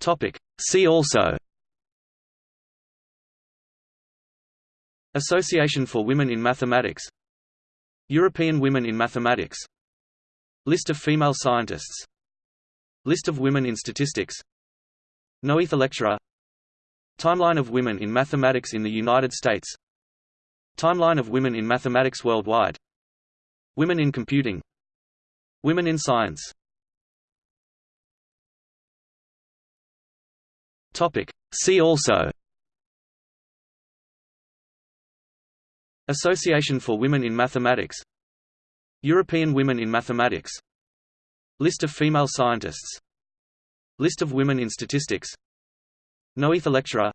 Topic. See also. Association for Women in Mathematics. European Women in Mathematics. List of female scientists. List of women in statistics. Noether Lecturer. Timeline of women in mathematics in the United States. Timeline of women in mathematics worldwide. Women in computing. Women in science Topic. See also. Association for Women in Mathematics. European Women in Mathematics. List of female scientists. List of women in statistics. Noether Lecturer.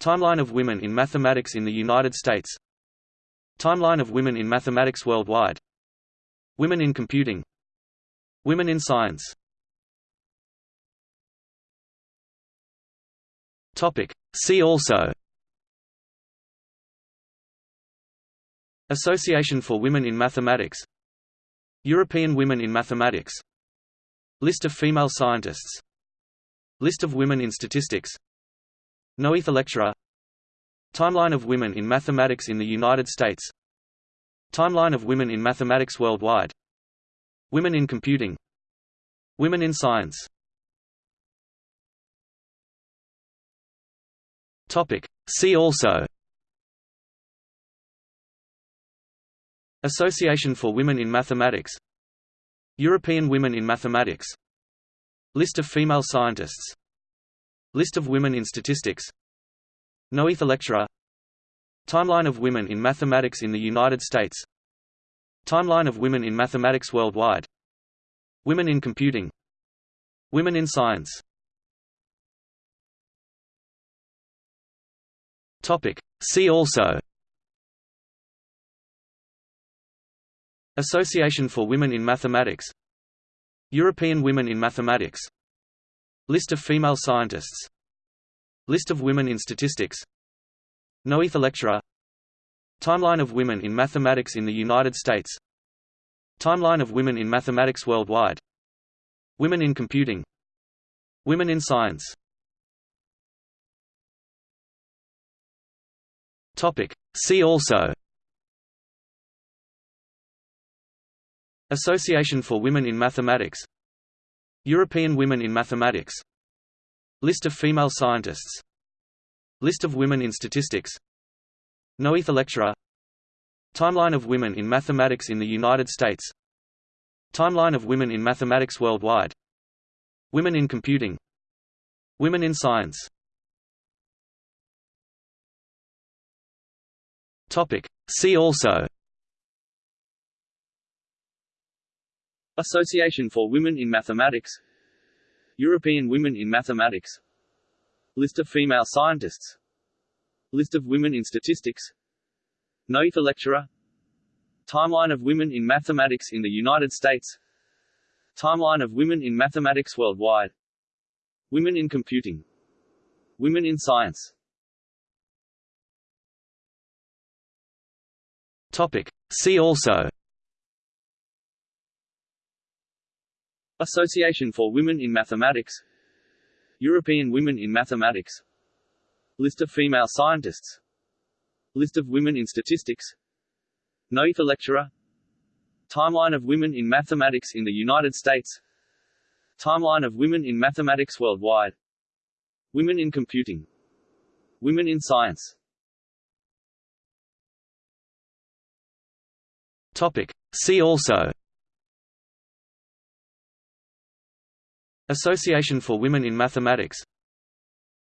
Timeline of women in mathematics in the United States. Timeline of women in mathematics worldwide. Women in computing. Women in science Topic. See also. Association for Women in Mathematics. European Women in Mathematics. List of female scientists. List of women in statistics. Noether Lecturer. Timeline of women in mathematics in the United States. Timeline of women in mathematics worldwide. Women in computing. Women in science Topic. See also. Association for Women in Mathematics. European Women in Mathematics. List of female scientists. List of women in statistics. Noether Lecturer. Timeline of women in mathematics in the United States. Timeline of women in mathematics worldwide. Women in computing. Women in science Topic. See also. Association for Women in Mathematics. European Women in Mathematics. List of female scientists. List of women in statistics. Noether Lecturer. Timeline of women in mathematics in the United States. Timeline of women in mathematics worldwide. Women in computing. Women in science Topic. See also Association for Women in Mathematics European Women in Mathematics List of female scientists List of women in statistics Noether Lecturer Timeline of women in mathematics in the United States Timeline of women in mathematics worldwide Women in computing Women in science Topic. See also. Association for Women in Mathematics. European Women in Mathematics. List of female scientists. List of women in statistics. Noether Lecturer. Timeline of women in mathematics in the United States. Timeline of women in mathematics worldwide. Women in computing. Women in science Topic. See also. Association for Women in Mathematics. European Women in Mathematics. List of female scientists. List of women in statistics. Noether Lecturer. Timeline of women in mathematics in the United States. Timeline of women in mathematics worldwide. Women in computing. Women in science Topic. See also. Association for Women in Mathematics.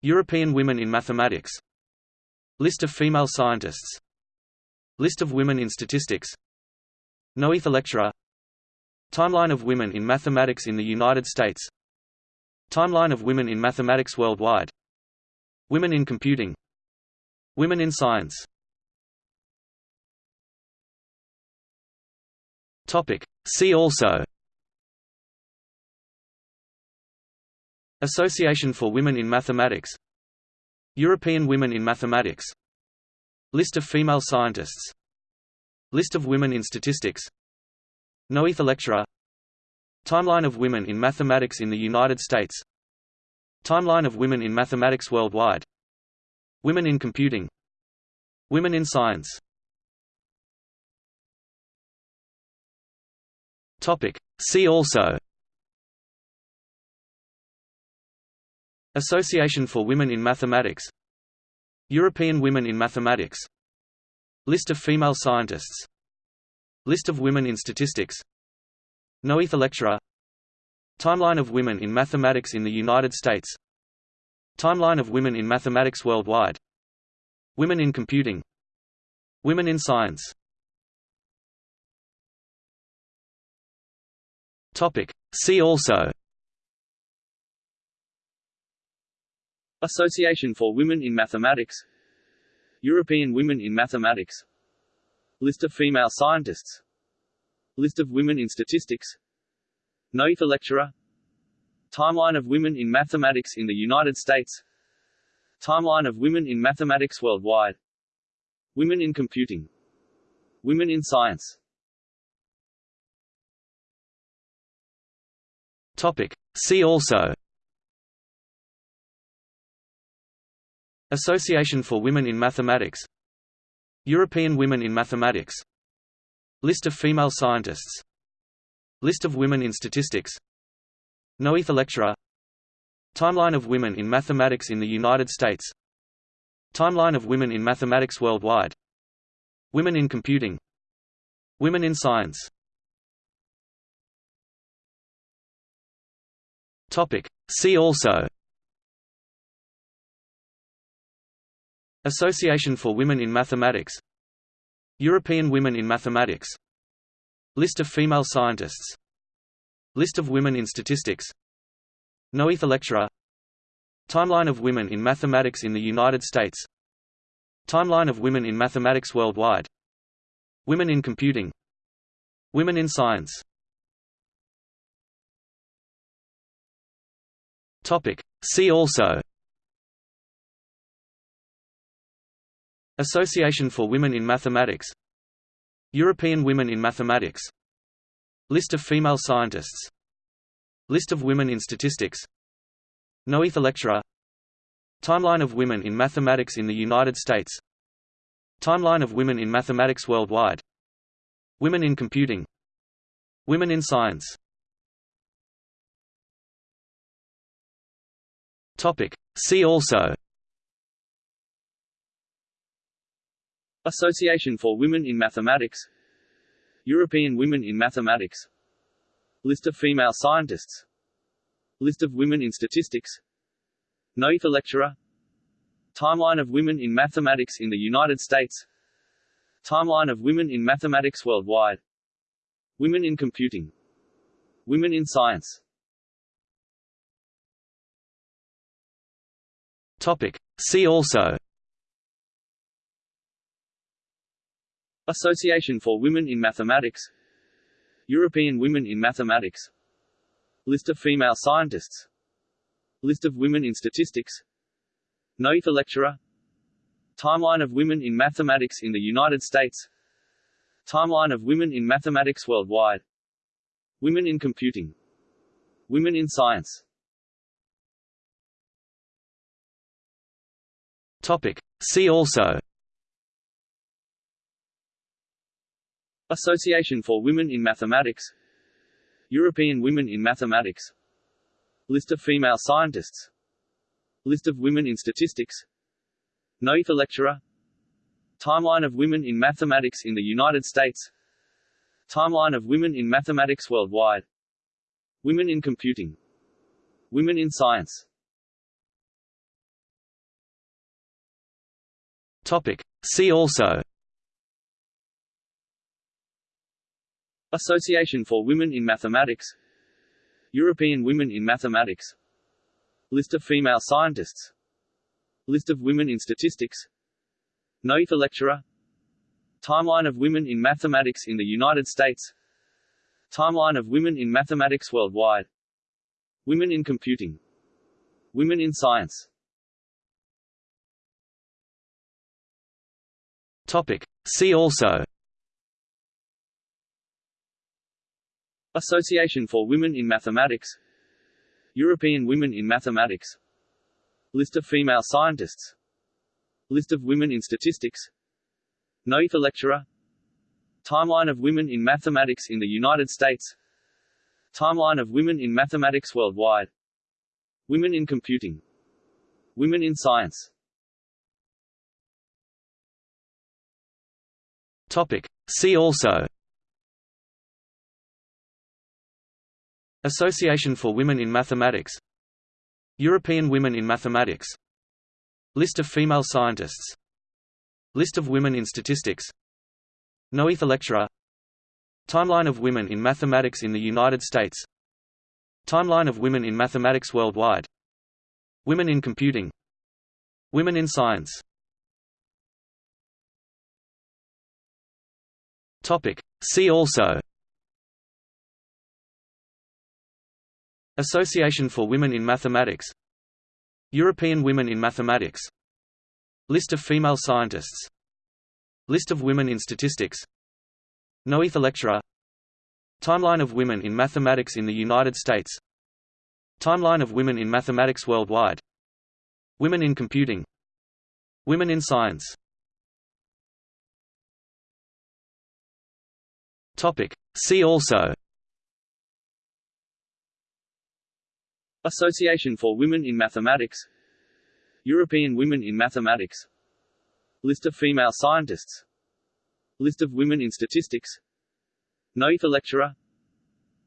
European Women in Mathematics. List of female scientists. List of women in statistics. Noether Lecturer. Timeline of women in mathematics in the United States. Timeline of women in mathematics worldwide. Women in computing. Women in science Topic. See also. Association for Women in Mathematics. European Women in Mathematics. List of female scientists. List of women in statistics. Noether Lecturer. Timeline of women in mathematics in the United States. Timeline of women in mathematics worldwide. Women in computing. Women in science Topic. See also. Association for Women in Mathematics. European Women in Mathematics. List of female scientists. List of women in statistics. Noether Lecturer. Timeline of women in mathematics in the United States. Timeline of women in mathematics worldwide. Women in computing. Women in science Topic. See also. Association for Women in Mathematics. European Women in Mathematics. List of female scientists. List of women in statistics. Noether lecturer. Timeline of women in mathematics in the United States. Timeline of women in mathematics worldwide. Women in computing. Women in science Topic. See also. Association for Women in Mathematics. European Women in Mathematics. List of female scientists. List of women in statistics. Noether lecturer. Timeline of women in mathematics in the United States. Timeline of women in mathematics worldwide. Women in computing. Women in science Topic. See also. Association for Women in Mathematics. European Women in Mathematics. List of female scientists. List of women in statistics. Noether lecturer. Timeline of women in mathematics in the United States. Timeline of women in mathematics worldwide. Women in computing. Women in science Topic. See also. Association for Women in Mathematics. European Women in Mathematics. List of female scientists. List of women in statistics. Noether lecturer. Timeline of women in mathematics in the United States. Timeline of women in mathematics worldwide. Women in computing. Women in science Topic. See also. Association for Women in Mathematics. European Women in Mathematics. List of female scientists. List of women in statistics. Noether lecturer. Timeline of women in mathematics in the United States. Timeline of women in mathematics worldwide. Women in computing. Women in science Topic. See also. Association for Women in Mathematics. European Women in Mathematics. List of female scientists. List of women in statistics. Noether lecturer. Timeline of women in mathematics in the United States. Timeline of women in mathematics worldwide. Women in computing. Women in science Topic. See also Association for Women in Mathematics European Women in Mathematics List of female scientists List of women in statistics Noether lecturer Timeline of women in mathematics in the United States Timeline of women in mathematics worldwide Women in computing Women in science Topic. See also. Association for Women in Mathematics. European Women in Mathematics. List of female scientists. List of women in statistics. Noether lecturer. Timeline of women in mathematics in the United States. Timeline of women in mathematics worldwide. Women in computing. Women in science Topic. See also. Association for Women in Mathematics. European Women in Mathematics. List of female scientists. List of women in statistics. Noether lecturer. Timeline of women in mathematics in the United States. Timeline of women in mathematics worldwide. Women in computing. Women in science Topic. See also. Association for Women in Mathematics. European Women in Mathematics. List of female scientists. List of women in statistics. Noether lecturer. Timeline of women in mathematics in the United States. Timeline of women in mathematics worldwide. Women in computing. Women in science Topic. See also. Association for Women in Mathematics. European Women in Mathematics. List of female scientists. List of women in statistics. Noether lecturer. Timeline of women in mathematics in the United States. Timeline of women in mathematics worldwide. Women in computing. Women in science Topic. See also. Association for Women in Mathematics. European Women in Mathematics. List of female scientists. List of women in statistics. Noether lecturer.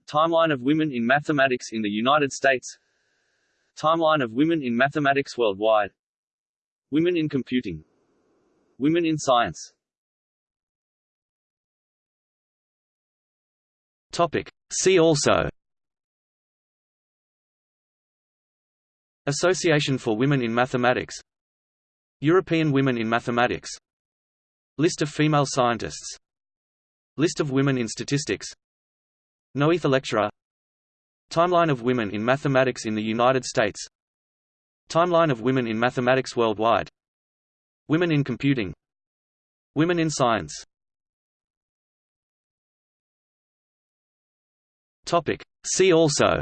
Timeline of women in mathematics in the United States. Timeline of women in mathematics worldwide. Women in computing. Women in science Topic. See also. Association for Women in Mathematics. European Women in Mathematics. List of female scientists. List of women in statistics. Noether lecturer. Timeline of women in mathematics in the United States. Timeline of women in mathematics worldwide. Women in computing. Women in science Topic. See also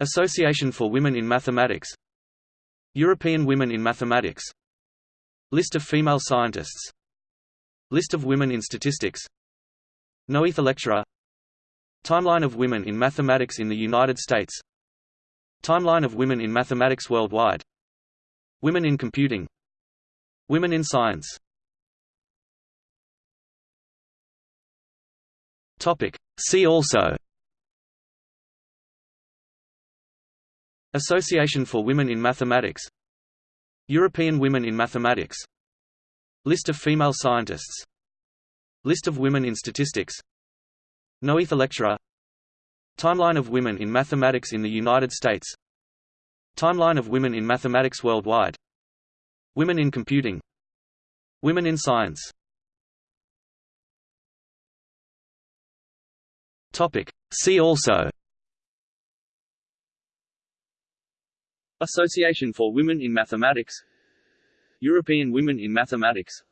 Association for Women in Mathematics European Women in Mathematics List of female scientists List of women in statistics Noether lecturer Timeline of women in mathematics in the United States Timeline of women in mathematics worldwide Women in computing Women in science Topic. See also. Association for Women in Mathematics. European Women in Mathematics. List of female scientists. List of women in statistics. Noether lecturer. Timeline of women in mathematics in the United States. Timeline of women in mathematics worldwide. Women in computing. Women in science Topic. See also. Association for Women in Mathematics. European Women in Mathematics.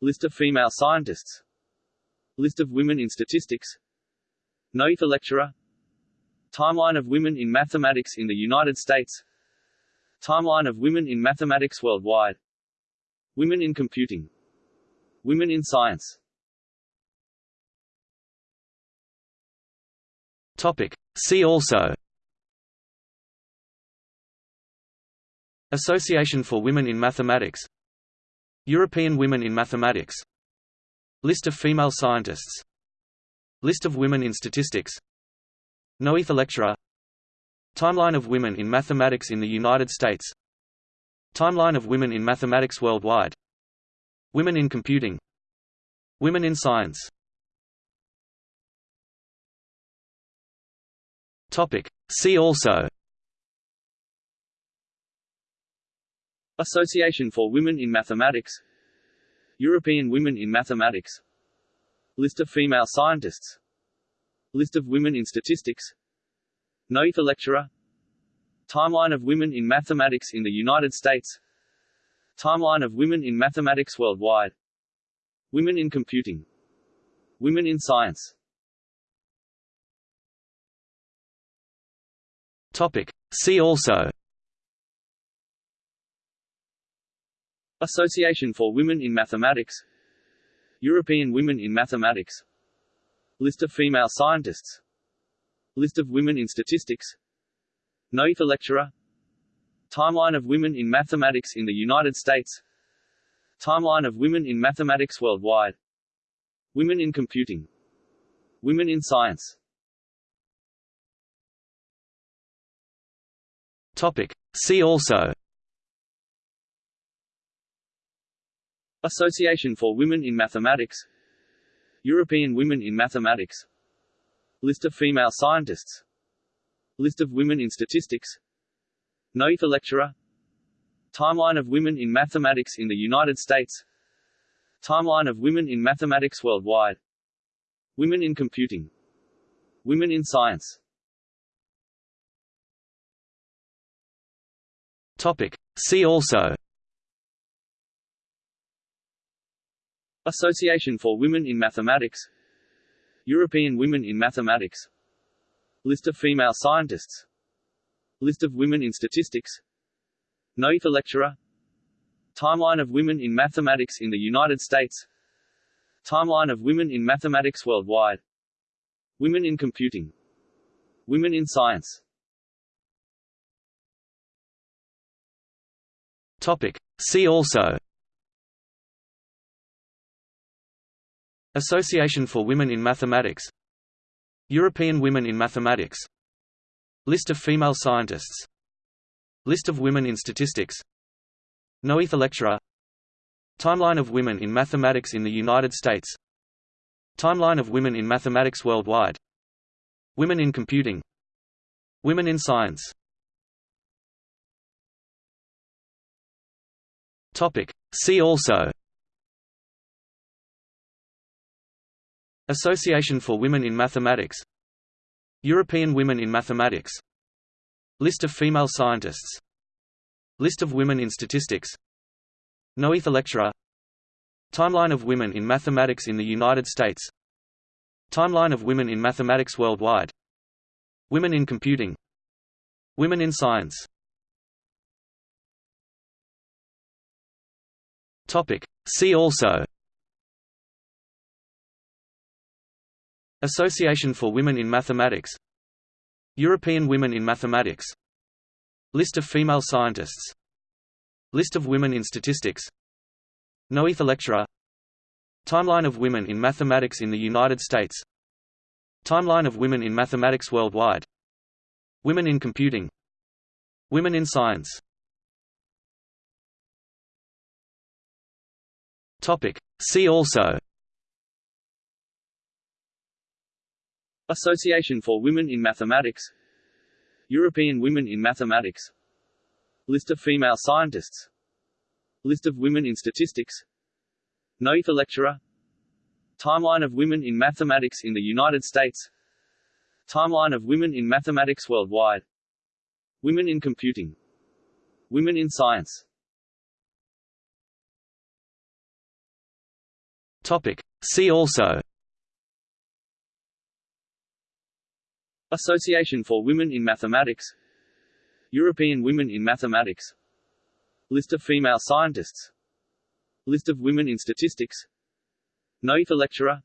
List of female scientists. List of women in statistics. Noether lecturer. Timeline of women in mathematics in the United States. Timeline of women in mathematics worldwide. Women in computing. Women in science Topic. See also Association for Women in Mathematics European Women in Mathematics List of female scientists List of women in statistics Noether lecturer Timeline of women in mathematics in the United States Timeline of women in mathematics worldwide Women in computing Women in science Topic. See also. Association for Women in Mathematics. European Women in Mathematics. List of female scientists. List of women in statistics. Noether lecturer. Timeline of women in mathematics in the United States. Timeline of women in mathematics worldwide. Women in computing. Women in science Topic. See also. Association for Women in Mathematics. European Women in Mathematics. List of female scientists. List of women in statistics. Noether lecturer. Timeline of women in mathematics in the United States. Timeline of women in mathematics worldwide. Women in computing. Women in science Topic. See also. Association for Women in Mathematics. European Women in Mathematics. List of female scientists. List of women in statistics. Noether lecturer. Timeline of women in mathematics in the United States. Timeline of women in mathematics worldwide. Women in computing. Women in science Topic. See also. Association for Women in Mathematics. European Women in Mathematics. List of female scientists. List of women in statistics. Noether lecturer. Timeline of women in mathematics in the United States. Timeline of women in mathematics worldwide. Women in computing. Women in science Topic. See also. Association for Women in Mathematics. European Women in Mathematics. List of female scientists. List of women in statistics. Noether lecturer. Timeline of women in mathematics in the United States. Timeline of women in mathematics worldwide. Women in computing. Women in science Topic. See also. Association for Women in Mathematics. European Women in Mathematics. List of female scientists. List of women in statistics. Noether lecturer. Timeline of women in mathematics in the United States. Timeline of women in mathematics worldwide. Women in computing. Women in science Topic. See also Association for Women in Mathematics European Women in Mathematics List of female scientists List of women in statistics Noether lecturer Timeline of women in mathematics in the United States Timeline of women in mathematics worldwide Women in computing Women in science Topic. See also. Association for Women in Mathematics. European Women in Mathematics. List of female scientists. List of women in statistics. Noether lecturer. Timeline of women in mathematics in the United States. Timeline of women in mathematics worldwide. Women in computing. Women in science Topic. See also. Association for Women in Mathematics. European Women in Mathematics. List of female scientists. List of women in statistics. Noether lecturer.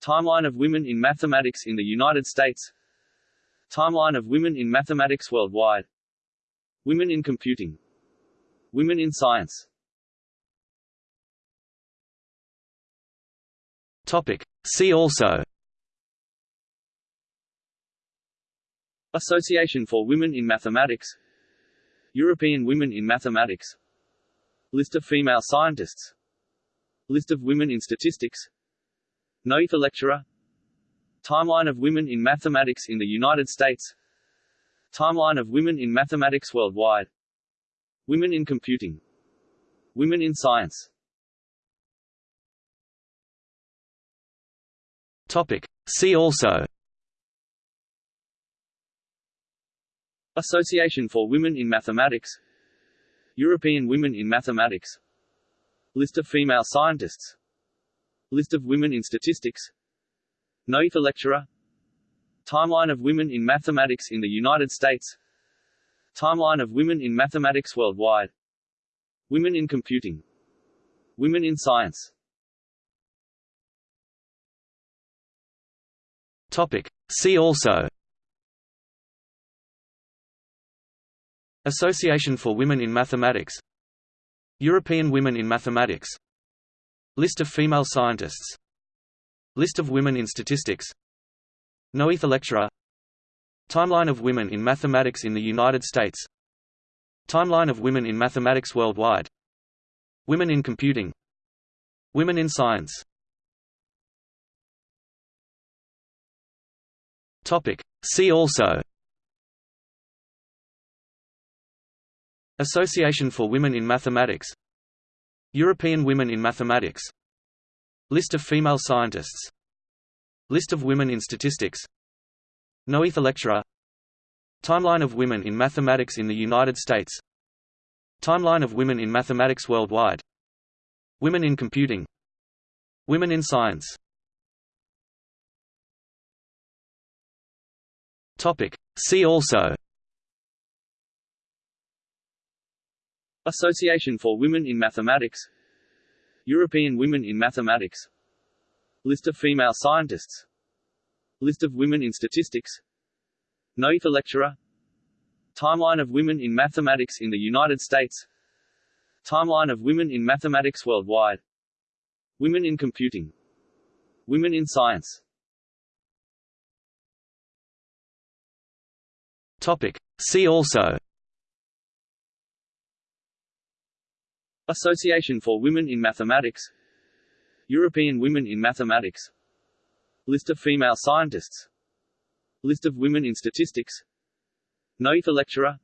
Timeline of women in mathematics in the United States. Timeline of women in mathematics worldwide. Women in computing. Women in science Topic. See also. Association for Women in Mathematics. European Women in Mathematics. List of female scientists. List of women in statistics. Noether lecturer. Timeline of women in mathematics in the United States. Timeline of women in mathematics worldwide. Women in computing. Women in science Topic. See also. Association for Women in Mathematics. European Women in Mathematics. List of female scientists. List of women in statistics. Noether lecturer. Timeline of women in mathematics in the United States. Timeline of women in mathematics worldwide. Women in computing. Women in science Topic. See also. Association for Women in Mathematics. European Women in Mathematics. List of female scientists. List of women in statistics. Noether lecturer. Timeline of women in mathematics in the United States. Timeline of women in mathematics worldwide. Women in computing. Women in science Topic. See also. Association for Women in Mathematics. European Women in Mathematics. List of female scientists. List of women in statistics. Noether lecturer. Timeline of women in mathematics in the United States. Timeline of women in mathematics worldwide. Women in computing. Women in science Topic. See also. Association for Women in Mathematics. European Women in Mathematics. List of female scientists. List of women in statistics. Noether lecturer. Timeline of women in mathematics in the United States. Timeline of women in mathematics worldwide. Women in computing. Women in science Topic. See also. Association for Women in Mathematics. European Women in Mathematics. List of female scientists. List of women in statistics. Noether lecturer.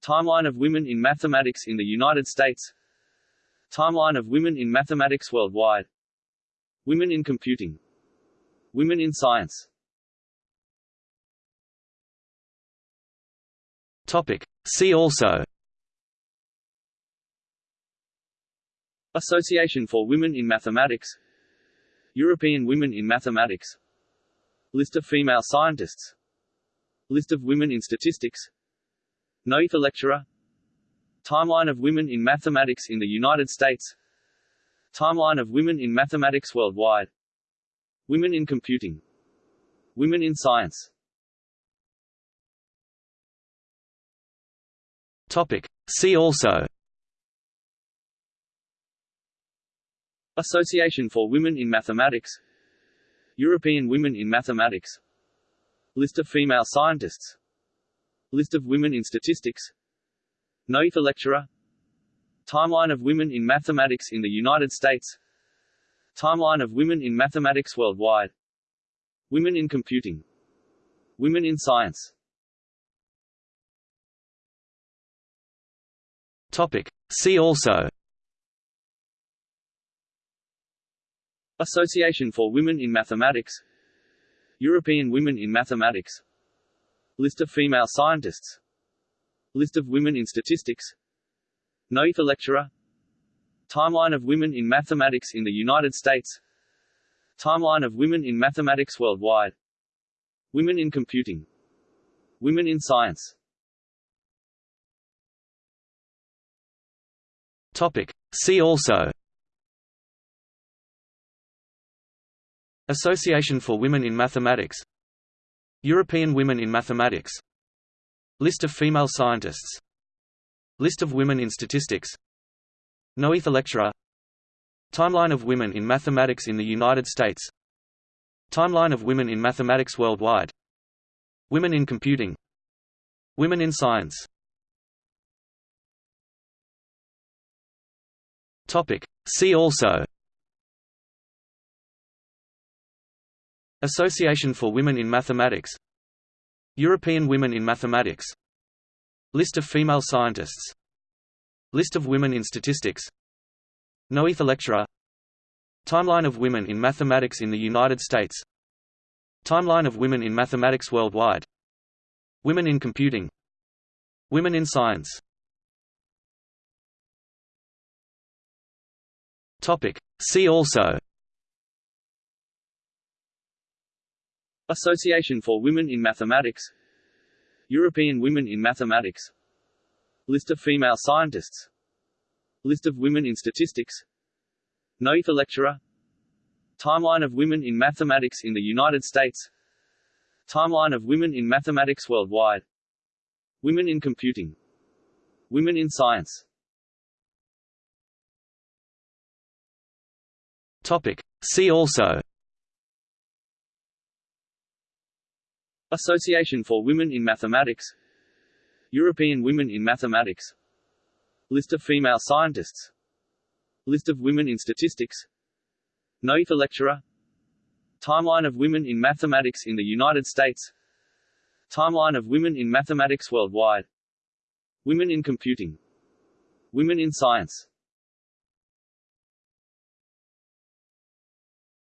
Timeline of women in mathematics in the United States. Timeline of women in mathematics worldwide. Women in computing. Women in science Topic. See also. Association for Women in Mathematics. European Women in Mathematics. List of female scientists. List of women in statistics. Noether lecturer. Timeline of women in mathematics in the United States. Timeline of women in mathematics worldwide. Women in computing. Women in science Topic. See also. Association for Women in Mathematics. European Women in Mathematics. List of female scientists. List of women in statistics. Noether lecturer. Timeline of women in mathematics in the United States. Timeline of women in mathematics worldwide. Women in computing. Women in science Topic. See also. Association for Women in Mathematics. European Women in Mathematics. List of female scientists. List of women in statistics. Noether lecturer. Timeline of women in mathematics in the United States. Timeline of women in mathematics worldwide. Women in computing. Women in science Topic. See also Association for Women in Mathematics European Women in Mathematics List of female scientists List of women in statistics Noether lecturer Timeline of women in mathematics in the United States Timeline of women in mathematics worldwide Women in computing Women in science Topic. See also. Association for Women in Mathematics. European Women in Mathematics. List of female scientists. List of women in statistics. Noether lecturer. Timeline of women in mathematics in the United States. Timeline of women in mathematics worldwide. Women in computing. Women in science Topic. See also. Association for Women in Mathematics. European Women in Mathematics. List of female scientists. List of women in statistics. Noether lecturer. Timeline of women in mathematics in the United States. Timeline of women in mathematics worldwide. Women in computing. Women in science Topic. See also. Association for Women in Mathematics. European Women in Mathematics. List of female scientists. List of women in statistics. Noether lecturer. Timeline of women in mathematics in the United States. Timeline of women in mathematics worldwide. Women in computing. Women in science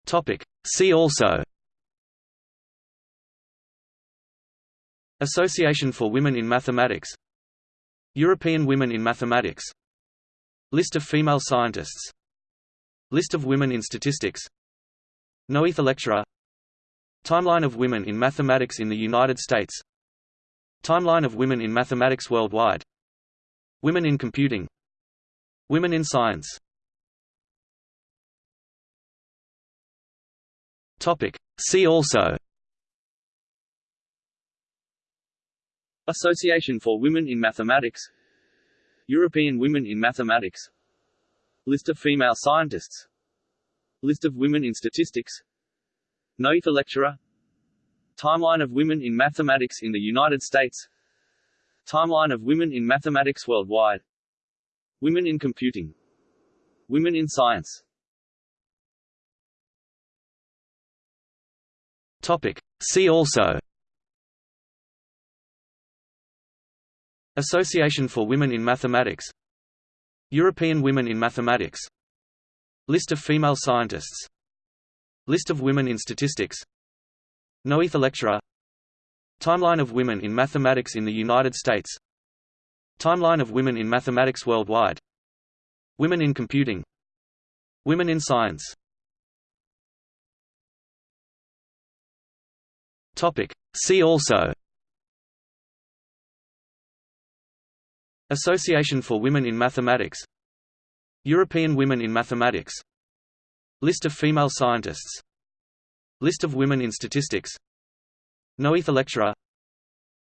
Topic. See also. Association for Women in Mathematics. European Women in Mathematics. List of female scientists. List of women in statistics. Noether lecturer. Timeline of women in mathematics in the United States. Timeline of women in mathematics worldwide. Women in computing. Women in science Topic. See also. Association for Women in Mathematics. European Women in Mathematics. List of female scientists. List of women in statistics. Noether lecturer. Timeline of women in mathematics in the United States. Timeline of women in mathematics worldwide. Women in computing. Women in science Topic. See also. Association for Women in Mathematics. European Women in Mathematics. List of female scientists. List of women in statistics. Noether lecturer. Timeline of women in mathematics in the United States. Timeline of women in mathematics worldwide. Women in computing. Women in science Topic. See also. Association for Women in Mathematics. European Women in Mathematics. List of female scientists. List of women in statistics. Noether lecturer.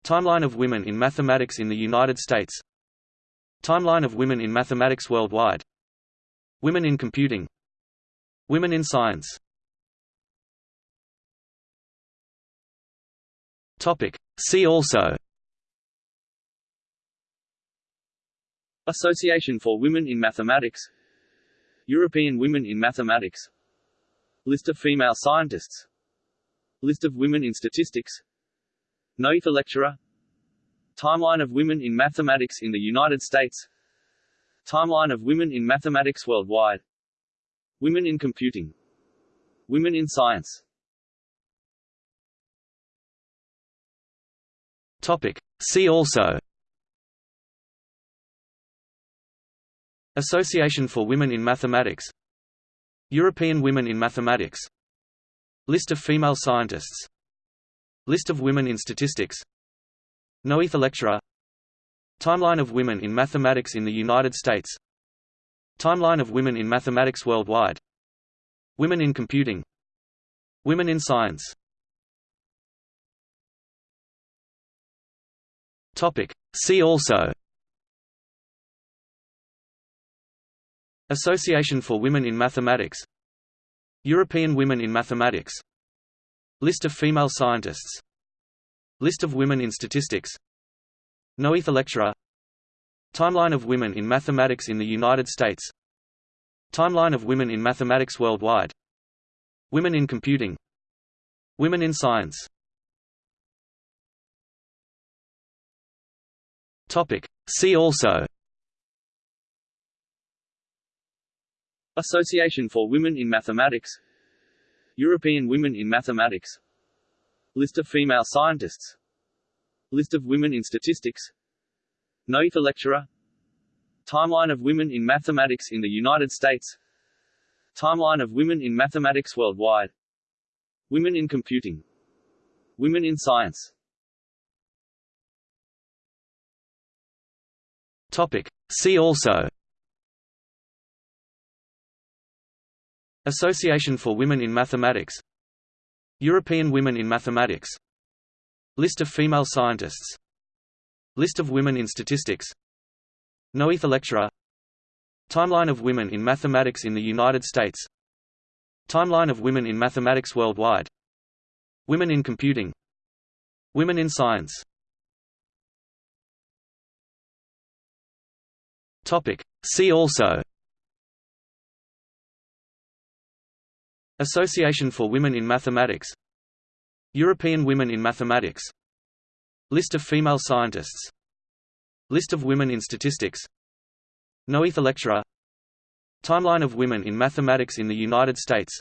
Timeline of women in mathematics in the United States. Timeline of women in mathematics worldwide. Women in computing. Women in science Topic. See also. Association for Women in Mathematics. European Women in Mathematics. List of female scientists. List of women in statistics. Noether lecturer. Timeline of women in mathematics in the United States. Timeline of women in mathematics worldwide. Women in computing. Women in science Topic. See also Association for Women in Mathematics European Women in Mathematics List of female scientists List of women in statistics Noether lecturer Timeline of women in mathematics in the United States Timeline of women in mathematics worldwide Women in computing Women in science Topic. See also. Association for Women in Mathematics. European Women in Mathematics. List of female scientists. List of women in statistics. Noether lecturer. Timeline of women in mathematics in the United States. Timeline of women in mathematics worldwide. Women in computing. Women in science Topic. See also. Association for Women in Mathematics. European Women in Mathematics. List of female scientists. List of women in statistics. Noether lecturer. Timeline of women in mathematics in the United States. Timeline of women in mathematics worldwide. Women in computing. Women in science Topic. See also. Association for Women in Mathematics. European Women in Mathematics. List of female scientists. List of women in statistics. Noether lecturer. Timeline of women in mathematics in the United States. Timeline of women in mathematics worldwide. Women in computing. Women in science Topic. See also. Association for Women in Mathematics. European Women in Mathematics. List of female scientists. List of women in statistics. Noether lecturer. Timeline of women in mathematics in the United States.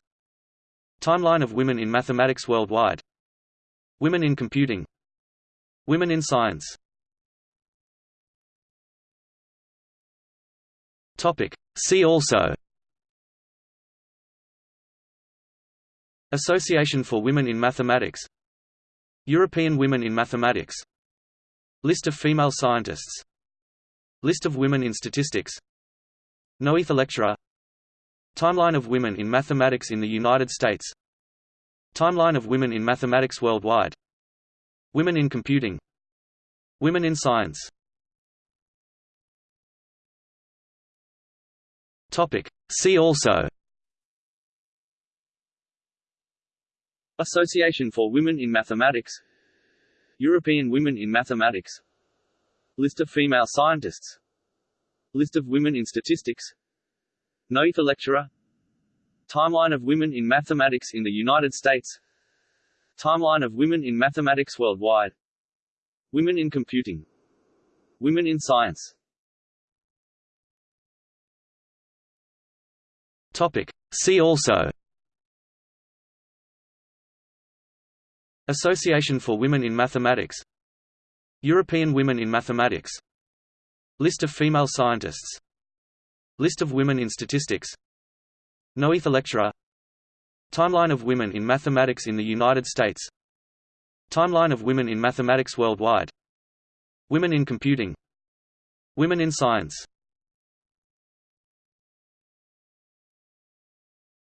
Timeline of women in mathematics worldwide. Women in computing. Women in science Topic. See also. Association for Women in Mathematics. European Women in Mathematics. List of female scientists. List of women in statistics. Noether lecturer. Timeline of women in mathematics in the United States. Timeline of women in mathematics worldwide. Women in computing. Women in science Topic. See also. Association for Women in Mathematics. European Women in Mathematics. List of female scientists. List of women in statistics. Noether lecturer. Timeline of women in mathematics in the United States. Timeline of women in mathematics worldwide. Women in computing. Women in science Topic. See also. Association for Women in Mathematics. European Women in Mathematics. List of female scientists. List of women in statistics. Noether lecturer. Timeline of women in mathematics in the United States. Timeline of women in mathematics worldwide. Women in computing. Women in science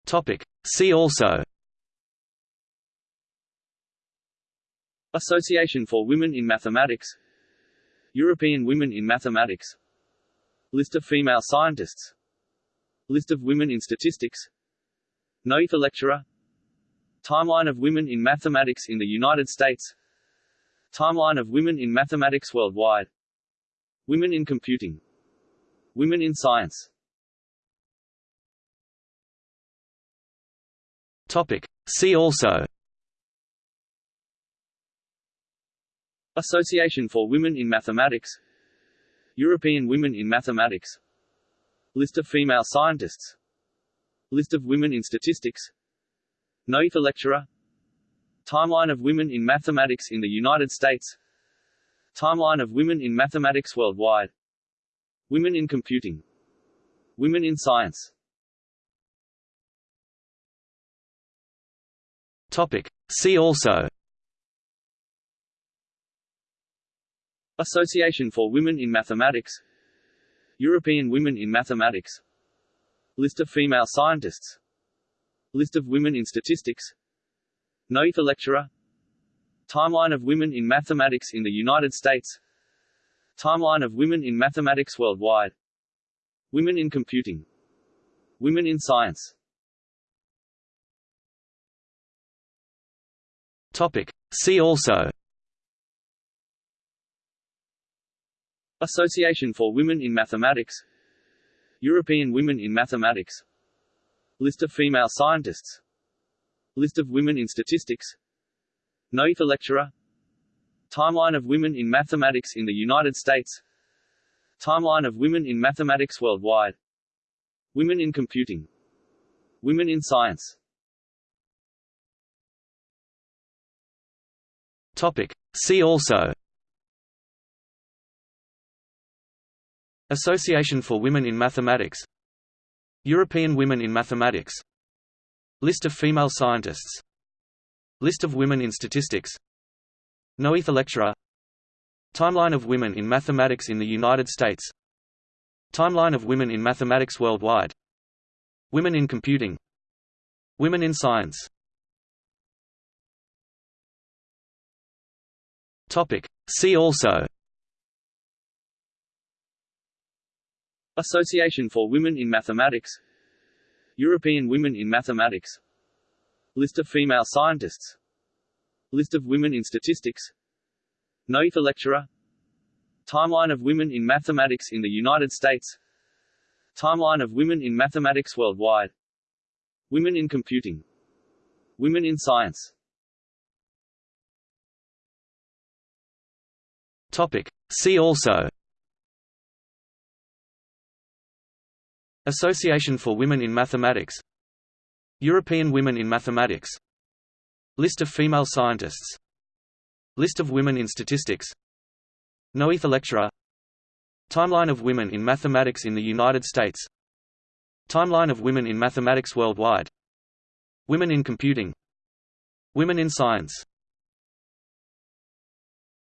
Topic. See also. Association for Women in Mathematics. European Women in Mathematics. List of female scientists. List of women in statistics. Noether lecturer. Timeline of women in mathematics in the United States. Timeline of women in mathematics worldwide. Women in computing. Women in science Topic. See also. Association for Women in Mathematics. European Women in Mathematics. List of female scientists. List of women in statistics. Noether lecturer. Timeline of women in mathematics in the United States. Timeline of women in mathematics worldwide. Women in computing. Women in science Topic. See also. Association for Women in Mathematics. European Women in Mathematics. List of female scientists. List of women in statistics. Noether lecturer. Timeline of women in mathematics in the United States. Timeline of women in mathematics worldwide. Women in computing. Women in science Topic. See also. Association for Women in Mathematics. European Women in Mathematics. List of female scientists. List of women in statistics. Noether lecturer. Timeline of women in mathematics in the United States. Timeline of women in mathematics worldwide. Women in computing. Women in science Topic. See also. Association for Women in Mathematics. European Women in Mathematics. List of female scientists. List of women in statistics. Noether lecturer. Timeline of women in mathematics in the United States. Timeline of women in mathematics worldwide. Women in computing. Women in science Topic. See also. Association for Women in Mathematics. European Women in Mathematics. List of female scientists. List of women in statistics. Noether lecturer. Timeline of women in mathematics in the United States. Timeline of women in mathematics worldwide. Women in computing. Women in science Topic. See also. Association for Women in Mathematics. European Women in Mathematics. List of female scientists. List of women in statistics. Noether lecturer. Timeline of women in mathematics in the United States. Timeline of women in mathematics worldwide. Women in computing. Women in science